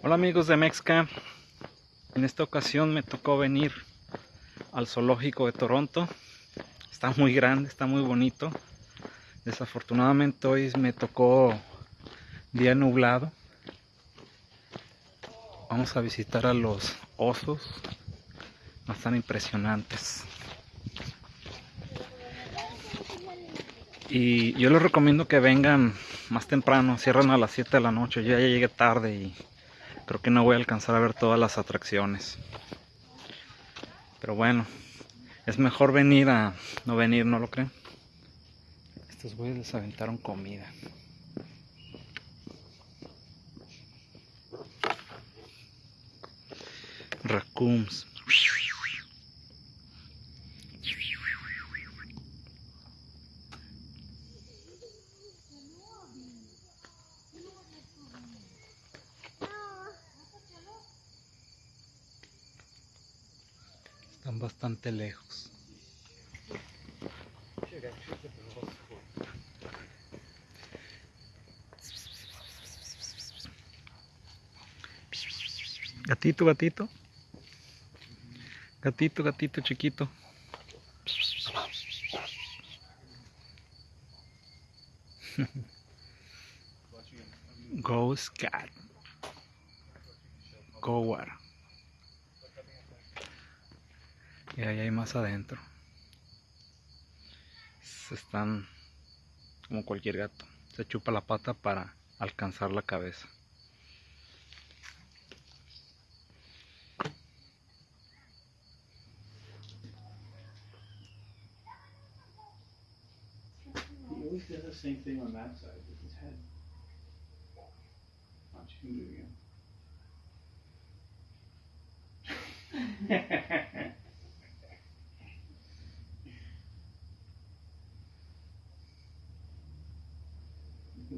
Hola amigos de Mexca, en esta ocasión me tocó venir al zoológico de Toronto. Está muy grande, está muy bonito. Desafortunadamente hoy me tocó día nublado. Vamos a visitar a los osos, están impresionantes. Y yo les recomiendo que vengan más temprano, cierran a las 7 de la noche. Yo ya llegué tarde y creo que no voy a alcanzar a ver todas las atracciones. Pero bueno, es mejor venir a no venir, ¿no lo creen? Estos güeyes les aventaron comida. Raccoons. Están bastante lejos. Gatito, gatito. Gatito, gatito chiquito. Ghost cat. Gower. Y ahí hay más adentro. Se están como cualquier gato. Se chupa la pata para alcanzar la cabeza. Does the same thing on that side with his head. Watch him do it again.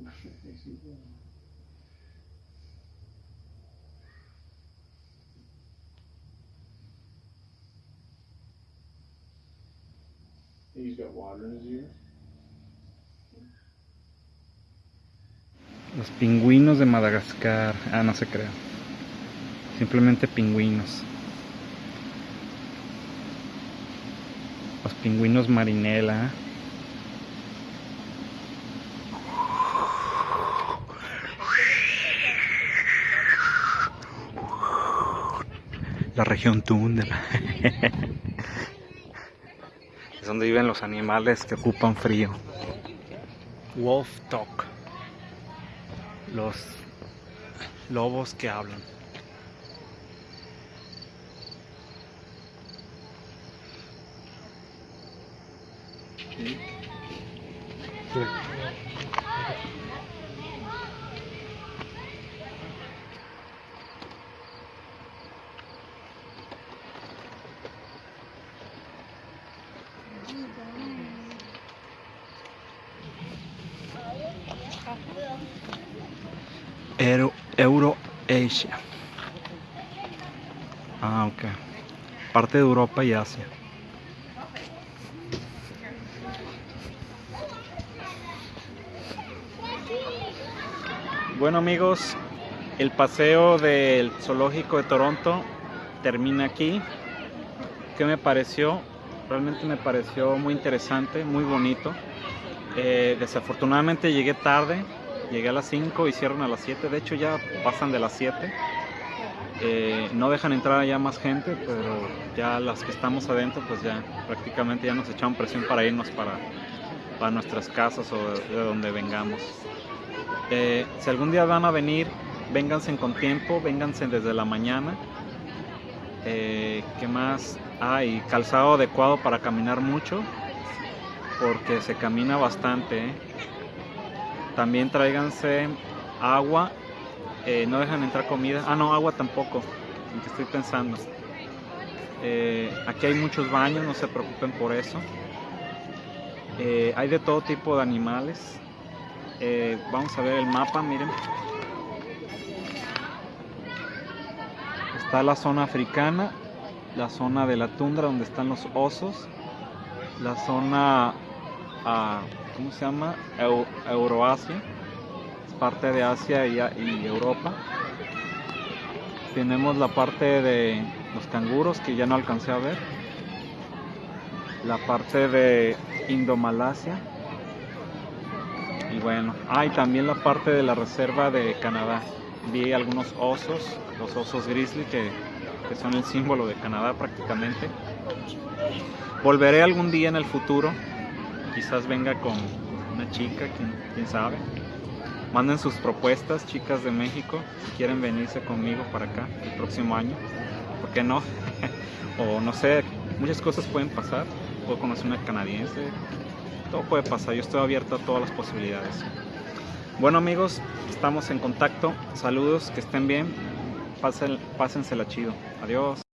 He's got water in his. Los pingüinos de Madagascar. Ah, no se crea. Simplemente pingüinos. Los pingüinos marinela. La región Tundra. es donde viven los animales que ocupan frío. Wolf Talk. Los lobos que hablan. Euro, Euroasia. Ah, ok. Parte de Europa y Asia. Bueno amigos, el paseo del zoológico de Toronto termina aquí. ¿Qué me pareció? Realmente me pareció muy interesante, muy bonito. Eh, desafortunadamente llegué tarde, llegué a las 5 y cierran a las 7. De hecho ya pasan de las 7. Eh, no dejan entrar ya más gente, pero ya las que estamos adentro, pues ya prácticamente ya nos echaron presión para irnos para, para nuestras casas o de, de donde vengamos. Eh, si algún día van a venir, vénganse con tiempo, vénganse desde la mañana. Eh, ¿Qué más? Ah, y calzado adecuado para caminar mucho, porque se camina bastante. También tráiganse agua, eh, no dejan entrar comida. Ah, no, agua tampoco, en que estoy pensando. Eh, aquí hay muchos baños, no se preocupen por eso. Eh, hay de todo tipo de animales. Vamos a ver el mapa, miren. Está la zona africana, la zona de la tundra donde están los osos, la zona, ah, ¿cómo se llama? Eu- Euroasia, es parte de Asia y, Europa. Tenemos la parte de los canguros que ya no alcancé a ver. La parte de Indomalasia. Y bueno, ah, y también la parte de la reserva de Canadá. Vi algunos osos, los osos grizzly que, que son el símbolo de Canadá prácticamente. Volveré algún día en el futuro. Quizás venga con una chica, quién, quién sabe. Manden sus propuestas, chicas de México, si quieren venirse conmigo para acá el próximo año. ¿Por qué no? o no sé, muchas cosas pueden pasar. Puedo conocer una canadiense. Todo puede pasar. Yo estoy abierto a todas las posibilidades. Bueno amigos, estamos en contacto. Saludos, que estén bien. Pásen, pásensela chido. Adiós.